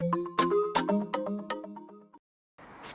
В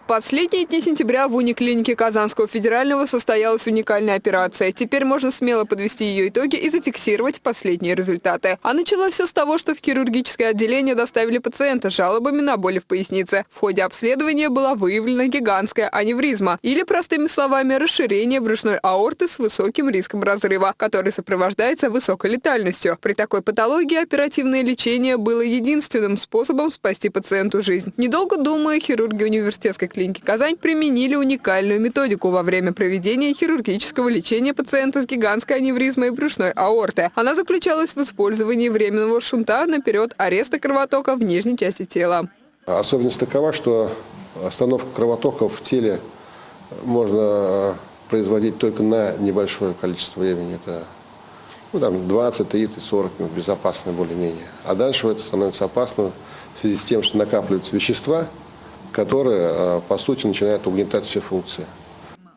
последние дни сентября в униклинике Казанского федерального состоялась уникальная операция. Теперь можно смело подвести ее итоги и зафиксировать последние результаты. А началось все с того, что в хирургическое отделение доставили пациента с жалобами на боли в пояснице. В ходе обследования была выявлена гигантская аневризма, или, простыми словами, расширение брюшной аорты с высоким риском разрыва, который сопровождается высокой летальностью. При такой патологии оперативное лечение было единственным способом спасти пациенту жизнь. Недолго думая, хирурги университетской клиники «Казань» применили уникальную методику во время проведения хирургического лечения пациента с гигантской аневризмой брюшной аорты. Она заключалась в использовании временного шунта на период ареста кровотока в нижней части тела. Особенность такова, что остановку кровотока в теле можно производить только на небольшое количество времени. Это ну, там 20, 30, 40 минут, безопасно более-менее. А дальше это становится опасно в связи с тем, что накапливаются вещества, которые, э, по сути, начинают угнетать все функции.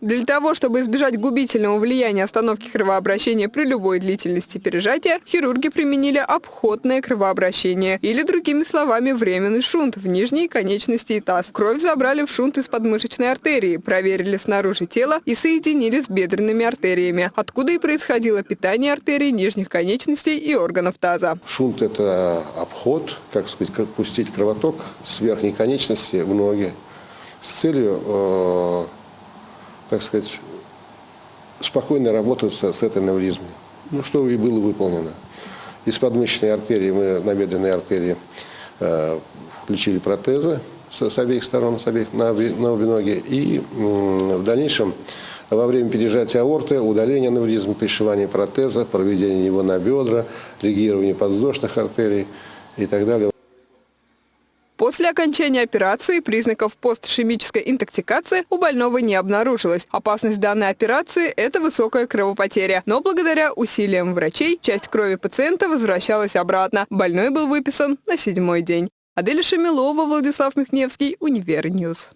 Для того, чтобы избежать губительного влияния остановки кровообращения при любой длительности пережатия, хирурги применили обходное кровообращение, или, другими словами, временный шунт в нижней конечности и таз. Кровь забрали в шунт из подмышечной артерии, проверили снаружи тела и соединили с бедренными артериями, откуда и происходило питание артерий нижних конечностей и органов таза. Шунт – это обход, как сказать, пустить кровоток с верхней конечности в ноги с целью э, так сказать, спокойно работать с, этой аневризмой. Ну, что и было выполнено. Из подмышечной артерии мы на бедренной артерии э, включили протезы с, с обеих сторон, с обеих, на, на обе ноги. И э, в дальнейшем во время пережатия аорты, удаления аневризма, пришивания протеза, проведения его на бедра, легирования подвздошных артерий и так далее. После окончания операции признаков постишемической интоксикации у больного не обнаружилось. Опасность данной операции – это высокая кровопотеря. Но благодаря усилиям врачей часть крови пациента возвращалась обратно. Больной был выписан на седьмой день. Адель Шамилова, Владислав Михневский, Univer News.